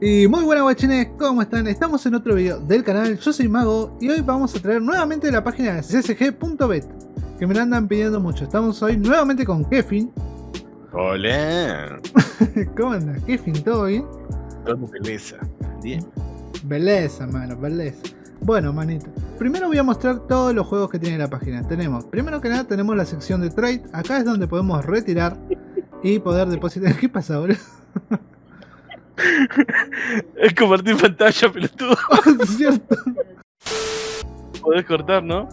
Y muy buenas guachines, ¿cómo están? Estamos en otro video del canal, yo soy Mago y hoy vamos a traer nuevamente la página de csg.bet que me la andan pidiendo mucho. Estamos hoy nuevamente con Kefin. Hola. ¿Cómo andas, Kefin? ¿Todo bien? Todo belleza. Bien. Belleza, mano, belleza. Bueno, manito. Primero voy a mostrar todos los juegos que tiene la página. Tenemos, primero que nada, tenemos la sección de trade. Acá es donde podemos retirar y poder depositar. ¿Qué pasa ahora? es compartir pantalla, pelotudo. es cierto. Podés cortar, ¿no?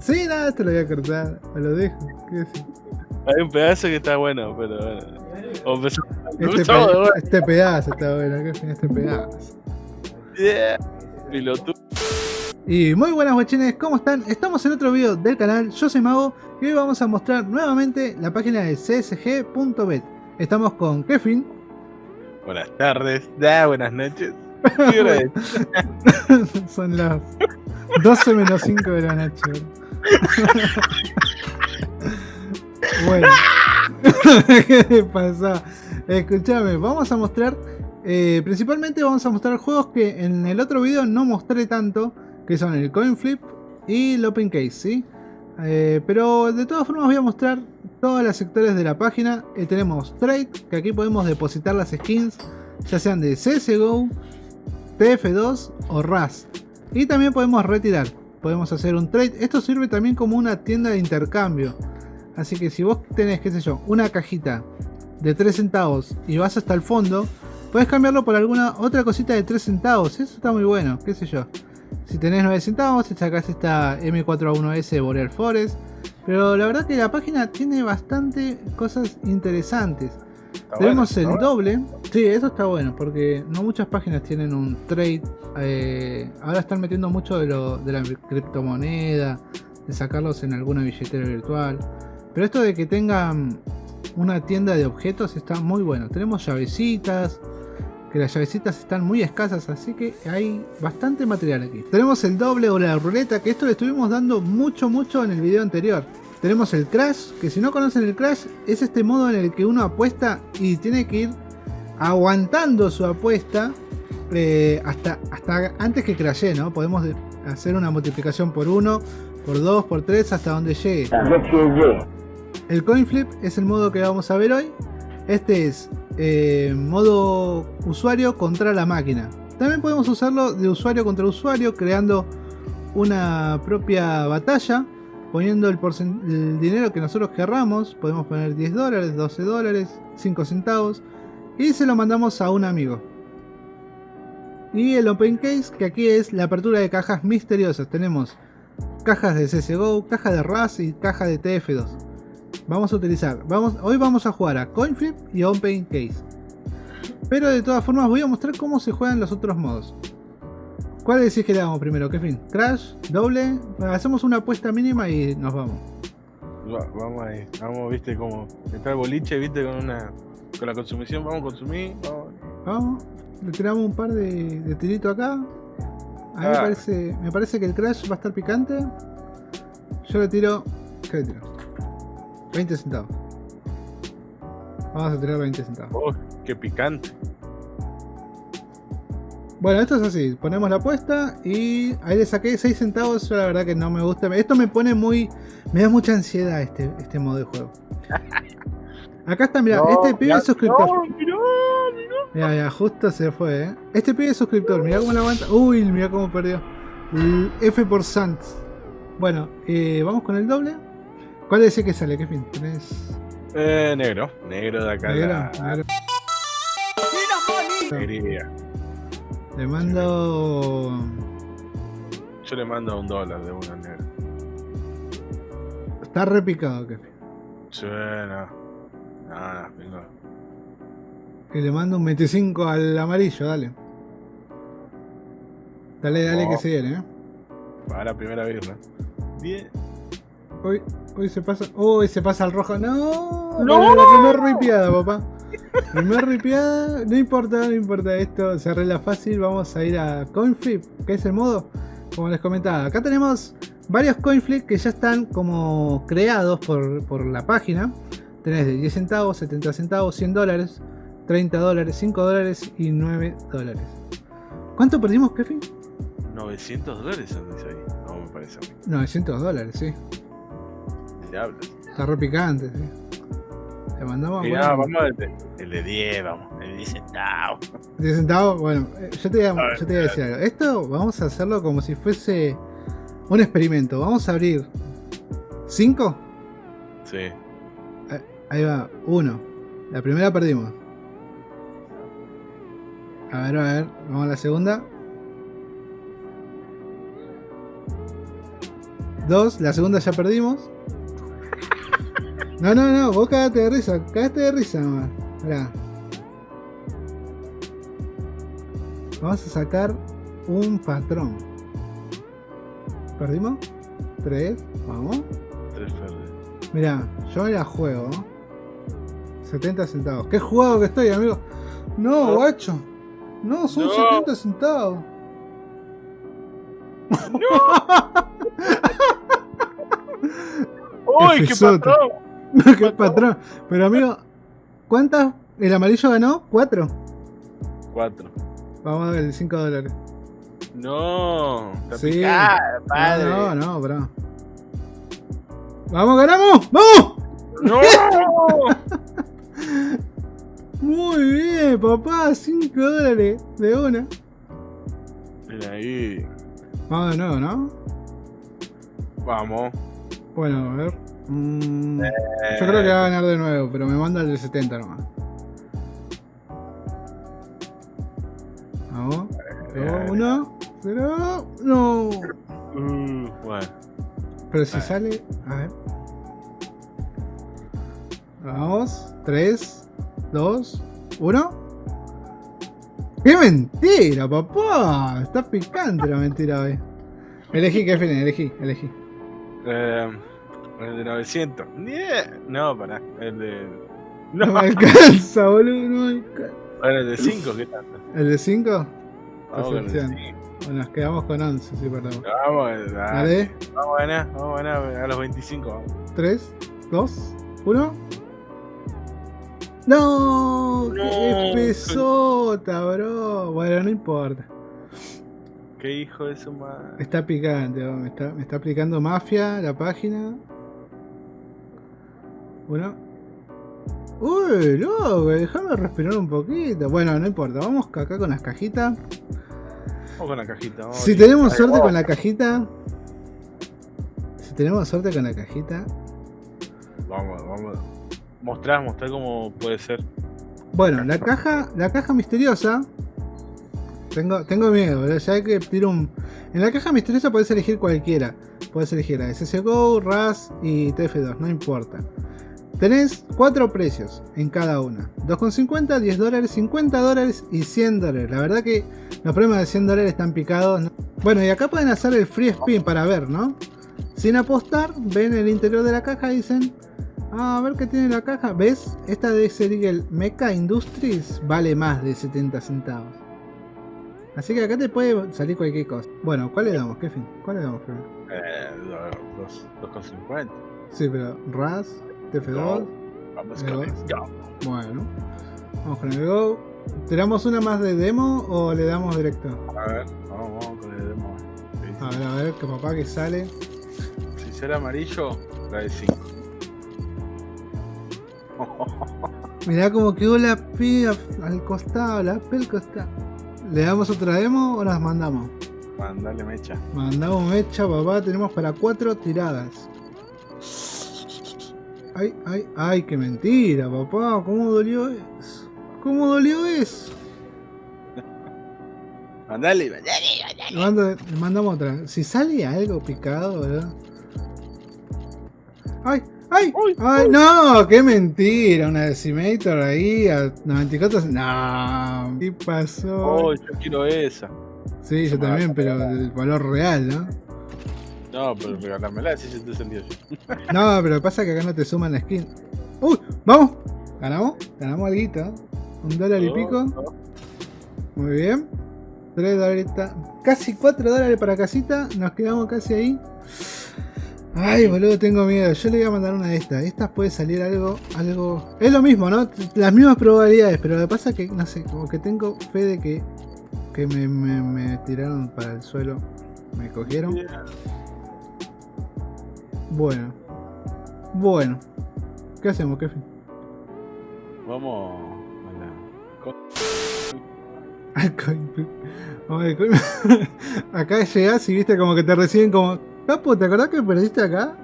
Sí, nada, te lo voy a cortar. Me lo dejo. ¿Qué Hay un pedazo que está bueno, pero bueno. Este, pe este, pedazo está bueno. ¿Qué fin este pedazo? Yeah. Piloto. Y muy buenas guachines, ¿cómo están? Estamos en otro video del canal, yo soy Mago y hoy vamos a mostrar nuevamente la página de csg.bet. Estamos con Kevin. Buenas tardes, da, buenas noches. Son las 12 menos 5 de la noche. bueno, ¿qué le pasa? Escúchame, vamos a mostrar, eh, principalmente vamos a mostrar juegos que en el otro video no mostré tanto, que son el Coin Flip y el Open Case, ¿sí? Eh, pero de todas formas voy a mostrar todos los sectores de la página. Eh, tenemos Trade, que aquí podemos depositar las skins, ya sean de CSGO, TF2 o RAS. Y también podemos retirar, podemos hacer un trade. Esto sirve también como una tienda de intercambio. Así que si vos tenés, qué sé yo, una cajita de 3 centavos y vas hasta el fondo, puedes cambiarlo por alguna otra cosita de 3 centavos. Eso está muy bueno, qué sé yo. Si tenés 9 centavos, te sacas esta M4A1S Boreal Forest. Pero la verdad que la página tiene bastante cosas interesantes. Tenemos el doble. Sí, eso está bueno, porque no muchas páginas tienen un trade. Eh, ahora están metiendo mucho de, lo, de la criptomoneda, de sacarlos en alguna billetera virtual. Pero esto de que tengan una tienda de objetos está muy bueno. Tenemos llavecitas, que las llavecitas están muy escasas, así que hay bastante material aquí. Tenemos el doble o la ruleta, que esto le estuvimos dando mucho, mucho en el video anterior. Tenemos el Crash, que si no conocen el Crash, es este modo en el que uno apuesta y tiene que ir aguantando su apuesta eh, hasta, hasta antes que crashe, ¿no? Podemos hacer una multiplicación por 1, por 2, por 3, hasta donde llegue. El coin flip es el modo que vamos a ver hoy. Este es eh, modo usuario contra la máquina. También podemos usarlo de usuario contra usuario, creando una propia batalla, poniendo el, el dinero que nosotros querramos. Podemos poner 10 dólares, 12 dólares, 5 centavos y se lo mandamos a un amigo. Y el Open Case, que aquí es la apertura de cajas misteriosas. Tenemos cajas de CSGO, caja de RAS y caja de TF2 vamos a utilizar, vamos, hoy vamos a jugar a Coinflip y Open Case. Pero de todas formas voy a mostrar cómo se juegan los otros modos. ¿Cuál decís que le damos primero? ¿Qué fin? ¿Crash? ¿Doble? hacemos una apuesta mínima y nos vamos. vamos ahí, vamos, viste, como está el boliche, viste, con una con la consumición, vamos a consumir, vamos. Vamos, le tiramos un par de, de tiritos acá. A mí me, ah. parece, me parece que el Crash va a estar picante. Yo le tiro... ¿Qué le tiro? 20 centavos. Vamos a tirar 20 centavos. Oh, qué picante. Bueno, esto es así. Ponemos la apuesta y ahí le saqué 6 centavos. Yo la verdad que no me gusta. Esto me pone muy... Me da mucha ansiedad este, este modo de juego. Acá está, mira, este pibe es suscriptor. Mira, mira, justo se fue, ¿eh? Este pibe es suscriptor, mira cómo la aguanta. Uy, mira cómo perdió. F por Sands. Bueno, eh, vamos con el doble. ¿Cuál es ese que sale? ¿Qué fin? ¿Tenés? Eh, negro. Negro de acá. Negro. La... Le mando. Yo le mando un dólar de una negro. Está repicado, que Suena. Nada, venga. Que le mando un 25 al amarillo, dale. Dale, dale que oh. se viene, eh. Para la primera birra. 10. Hoy, hoy se pasa. Hoy oh, se pasa al rojo. No. No. La primer ripiada, papá. primer ripiada. No importa, no importa. Esto se arregla fácil. Vamos a ir a Coinflip, que es el modo. Como les comentaba, acá tenemos varios Coinflip que ya están como creados por, por la página. Tenés de 10 centavos, 70 centavos, 100 dólares, 30 dólares, 5 dólares y 9 dólares. ¿Cuánto perdimos, Kevin? 900 dólares, ¿dónde ahí? No, me parece 900 dólares, sí. Está re picante, sí. Le mandamos Mirá, bueno, vamos el de, el de 10, vamos. El de 10 centavos. 10 centavos. Bueno, eh, yo te, voy a, ver, yo te voy a decir algo. Esto vamos a hacerlo como si fuese un experimento. Vamos a abrir 5. Sí. Ahí va, 1. La primera perdimos. A ver, a ver, vamos a la segunda. 2, la segunda ya perdimos. No, no, no, vos cagate de risa, cagate de risa nomás. Mirá. Vamos a sacar un patrón. ¿Perdimos? 3, vamos. 3 verdes. Mirá, yo la juego. 70 centavos. ¡Qué jugado que estoy, amigo! No, No. guacho. No, son No. 70 centavos. ¡Uy, qué Fsota. patrón! ¡Qué patrón! Pero, amigo, ¿cuántas? ¿El amarillo ganó? ¿Cuatro? 4. Vamos a ver, el 5 dólares. No, Sí. picada, padre. No, no, no, bro. ¡Vamos, ganamos! ¡Vamos! No. Muy bien, papá, 5 dólares de una. Mira ahí. Vamos de nuevo, ¿no? Vamos. Bueno, a ver. Mm, yo creo que va a ganar de nuevo, pero me manda el de 70 nomás. Vamos. Eh, Uno. Pero. No. Uh, bueno. Pero si Ah. sale. A ver. Vamos. 3, 2, 1. ¡Qué mentira, papá! Está picante la mentira hoy. Elegí, Kevin, elegí, elegí. Eh, el de 900. Nie- No, pará. El de. No No, me alcanza, boludo, no me alcanza. Bueno, el de 5, ¿qué tanto? ¿El de 5? Vamos con el de Percepción. 5. Bueno, nos quedamos con 11, sí, perdón. Vamos, eh, dale. Dale. Vamos a ganar, vamos a ganar a los 25. Vamos. 3, 2, 1. ¡No! ¡Qué No, pesota, bro! Bueno, no importa. Qué hijo de su madre. Está picante, bro, me está, me está aplicando mafia la página. Uno. Uy, loco, déjame respirar un poquito. Bueno, no importa, vamos acá con las cajitas. Vamos con la cajita. Si tenemos suerte con la cajita. Si tenemos suerte con la cajita. Vamos, vamos. Mostrar, mostrar cómo puede ser. Bueno, la caja, la caja misteriosa. Tengo, tengo miedo, ¿verdad? ya que tiro un. En la caja misteriosa puedes elegir cualquiera. Puedes elegir a SSGO, RAS y TF2, no importa. Tenés cuatro precios en cada una: 2,50, 10 dólares, 50 dólares y 100 dólares. La verdad que los premios de 100 dólares están picados. ¿no? Bueno, y acá pueden hacer el free spin para ver, ¿no? Sin apostar, ven el interior de la caja y dicen: Ah, a ver qué tiene la caja. ¿Ves? Esta de Serial Mecha Industries vale más de 70 centavos. Así que acá te puede salir cualquier cosa. Bueno, ¿cuál le damos, Kevin? ¿Cuál le damos, Kevin? Eh, do- dos- 2,50. Sí, pero RAS, TF2. Vamos Ahí con va. el Go. Bueno, vamos con el Go. ¿Tiramos una más de demo o le damos directo? A ver, vamos, vamos con el demo. A ver, a ver, que papá que sale. Si será amarillo, la de 5. Mirá como quedó la P al costado, la P al costado. ¿Le damos otra demo o las mandamos? Mandale mecha. Mandamos mecha, papá, tenemos para cuatro tiradas. Ay, ay, ay, qué mentira, papá. ¿Cómo dolió eso? ¿Cómo dolió eso? Mandale, mandale, mandale. Le, mandamos otra. Si sale algo picado, ¿verdad? ¡Ay! ¡Ay! Uy, ¡Ay! uy. ¡No! ¡Qué mentira! Una decimator ahí a 94. ¡No! ¿Qué pasó? Oh, yo quiero esa. sí, yo también, pero el valor real, ¿no? No, pero regalámela si se te sentió yo. No, pero pasa que acá no te suman la skin. ¡Uy! ¡Vamos! ¿Ganamos? Ganamos algo. Un dólar y pico. Muy bien. 3 dólares. Casi 4 dólares para casita. Nos quedamos casi ahí. Ay, boludo, tengo miedo. Yo le voy a mandar una de estas. Estas puede salir algo, algo... Es lo mismo, ¿no? Las mismas probabilidades, pero lo que pasa es que, no sé, como que tengo fe de que, que me, me- me tiraron para el suelo. Me cogieron. Bueno. Bueno. ¿Qué hacemos, Kevin? Vamos a la. Acá llegás y viste como que te reciben como... Capo, ¿te acordás que perdiste acá?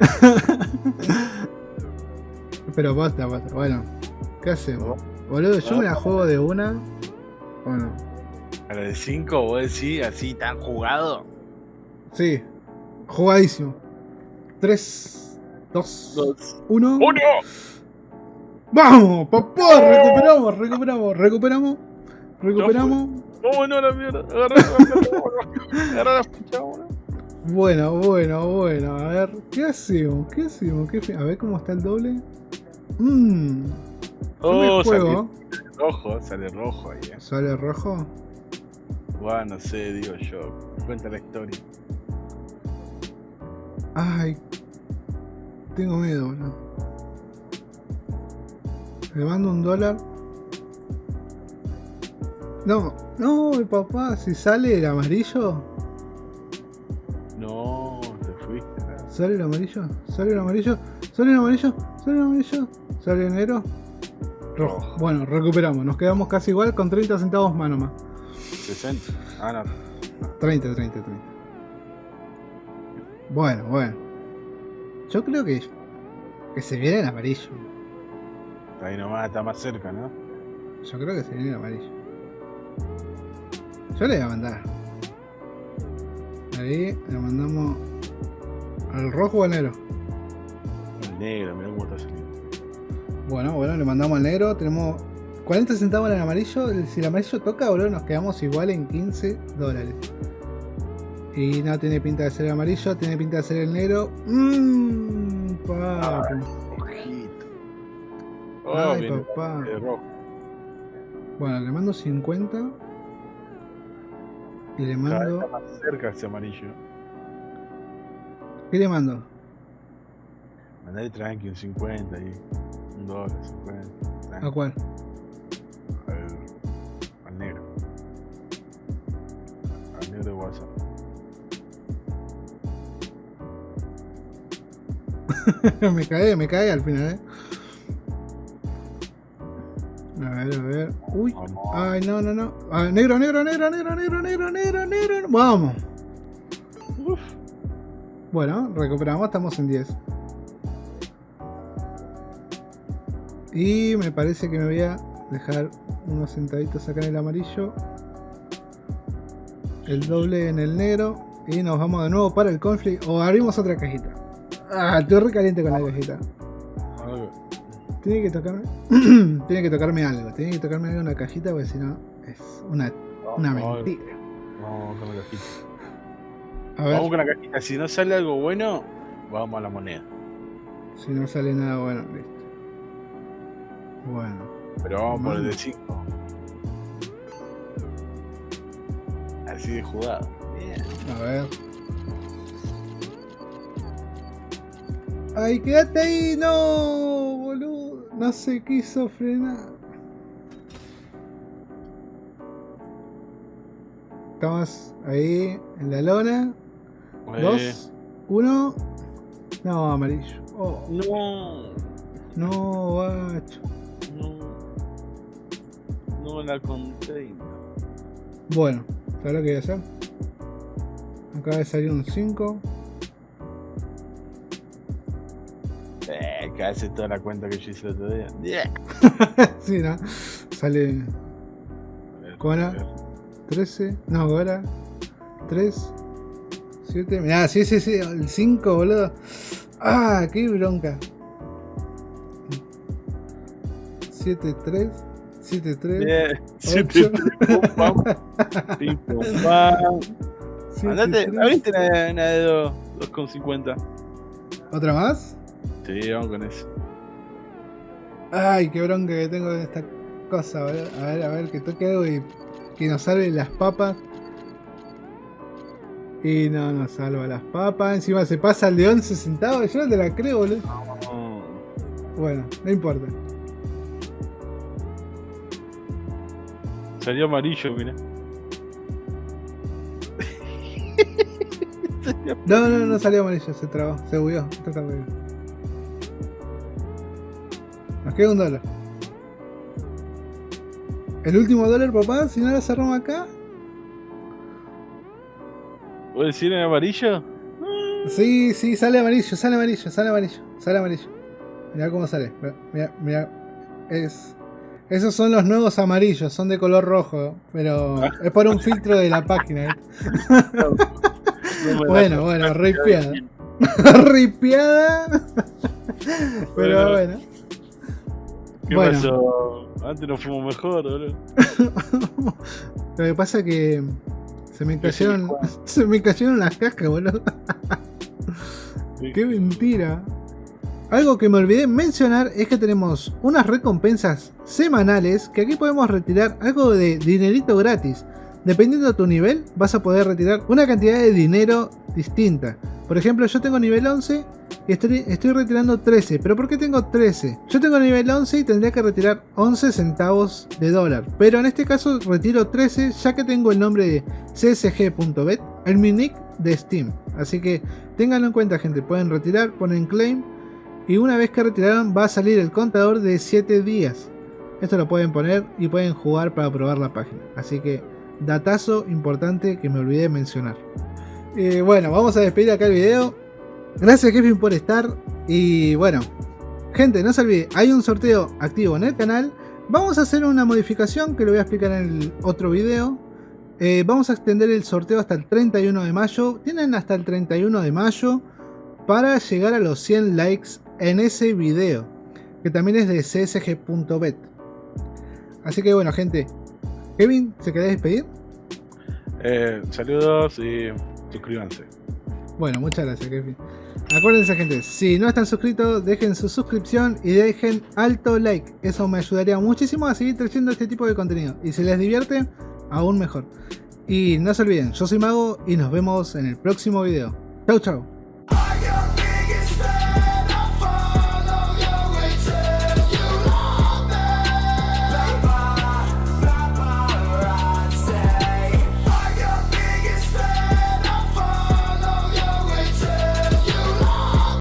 Pero basta, basta. Bueno, ¿qué hacemos? Boludo, yo me la juego de una. Bueno, A la de 5, vos decís así tan jugado. sí. Jugadísimo. 3, 2, Dos. 1. ¡Uno! ¡Vamos, papá! Recuperamos, recuperamos, recuperamos. Recuperamos. ¡Vámonos a la mierda! Agarra la Agarra la. Bueno, bueno, bueno. A ver, ¿qué hacemos? ¿Qué hacemos? ¿Qué fe- A ver cómo está el doble. Mmm. Oh, sale juego. rojo, sale rojo ahí. eh. ¿Sale rojo? Buah, no sé, digo yo. Cuenta la historia. Ay. Tengo miedo, boludo. Le mando un dólar. No, no, papá, si sale el amarillo. No, te fuiste. ¿Sale el amarillo? ¿Sale el amarillo? ¿Sale el amarillo? ¿Sale el amarillo? ¿Sale el negro? Rojo. Rojo. Bueno, recuperamos. Nos quedamos casi igual con 30 centavos más nomás. 60. Ah, no. 30, 30, 30. Bueno, bueno. Yo creo que, que se viene el amarillo. Está ahí nomás, está más cerca, ¿no? Yo creo que se viene el amarillo. Yo le voy a mandar. Ahí le mandamos al rojo o al negro. El negro, mirá cómo está saliendo. Bueno, bueno, le mandamos al negro. Tenemos 40 centavos en el amarillo. Si el amarillo toca, boludo, nos quedamos igual en 15 dólares. Y no tiene pinta de ser el amarillo, tiene pinta de ser el negro. Mmm, papi. Ojito. Oh, Ay, viene papá. Bueno, le mando 50. Y le mando. está más cerca ese amarillo. ¿Qué le mando? Mandale tranqui, un 50 ahí. Un dólar, 50. tranqui, ¿A cuál? me cae, me cae al final, eh. A ver, a ver. Uy. Ay, no, no, no. Negro, negro, negro, negro, negro, negro, negro, negro. Vamos. Uf. Bueno, recuperamos, estamos en 10. Y me parece que me voy a dejar unos centavitos acá en el amarillo. El doble en el negro. Y nos vamos de nuevo para el conflict. O abrimos otra cajita. Ah, estoy re caliente con la cajita. Algo. Tiene que tocarme. tiene que tocarme algo. Tiene que tocarme algo en la cajita porque si no es una, una mentira. Vamos con la cajita. A ver Vamos con la cajita. Si no sale algo bueno, vamos a la moneda. si no sale nada bueno. Listo. Bueno. Pero vamos por el de 5. Así de jugado. Bien. A ver. ¡Ay, quédate ahí! ¡No! Boludo. No se quiso frenar. Estamos ahí en la lona. Dos, uno. No, amarillo. Oh, No, no, bacho. no. No la conté. Bueno, ¿sabes lo que voy a hacer? Acaba de salir un 5. Que hace toda la cuenta que yo hice el otro día. Yeah. sí, ¿no? Sale A ver, ¿Cómo era? a ver. 13. No, ahora. 3. 7. Mirá, sí, sí, sí. El 5, boludo. Ah, qué bronca. 7, 3. 7, 3. Bien. Siete, pum, pam. Pim, pum, pam. Andate, ¿la viste una, una de 2,50? ¿Otra más? Sí, vamos con eso. Ay, qué bronca que tengo de esta cosa. boludo. A ver, a ver, que toque algo y que nos salven las papas. Y no, no salva las papas. Encima se pasa el de 11 centavos. Yo no te la creo, boludo. Bueno, no importa. Salió amarillo, mira. no, no, no salió amarillo, se trabó, se bugueó. Nos queda un dólar. El último dólar, papá, si no la cerramos acá. ¿Puedes decir en amarillo? Sí, sí, sale amarillo, sale amarillo, sale amarillo, sale amarillo. Mira cómo sale. Mira, mira. Es. Esos son los nuevos amarillos, son de color rojo, pero ah. es por un filtro de la página. ¿eh? bueno, bueno, ripiada. ripiada. pero bueno. ¿Qué pasó? Antes nos fuimos mejor, boludo. Lo que pasa es que se me cayeron. Se me cayeron las cascas, boludo. Qué mentira. Algo que me olvidé mencionar es que tenemos unas recompensas semanales que aquí podemos retirar algo de dinerito gratis. Dependiendo de tu nivel, vas a poder retirar una cantidad de dinero distinta. Por ejemplo, yo tengo nivel 11 y estoy, retirando 13. ¿Pero por qué tengo 13? Yo tengo nivel 11 y tendría que retirar 11 centavos de dólar. Pero en este caso retiro 13 ya que tengo el nombre de csg.bet, el mi nick de Steam. Así que ténganlo en cuenta gente, pueden retirar, ponen claim y una vez que retiraron va a salir el contador de 7 días. Esto lo pueden poner y pueden jugar para probar la página. Así que datazo importante que me olvidé de mencionar. Eh, bueno, vamos a despedir acá el video. Gracias Kevin por estar. Y bueno, gente, no se olvide, hay un sorteo activo en el canal. Vamos a hacer una modificación que lo voy a explicar en el otro video. Eh, vamos a extender el sorteo hasta el 31 de mayo. Tienen hasta el 31 de mayo para llegar a los 100 likes en ese video, que también es de csg.bet. Así que bueno, gente, Kevin, ¿se querés despedir? Eh, saludos y suscríbanse. Bueno, muchas gracias, Kevin. Acuérdense, gente, si no están suscritos, dejen su suscripción y dejen alto like. Eso me ayudaría muchísimo a seguir trayendo este tipo de contenido. Y si les divierte, aún mejor. Y no se olviden, yo soy Mago y nos vemos en el próximo video. Chau, chau.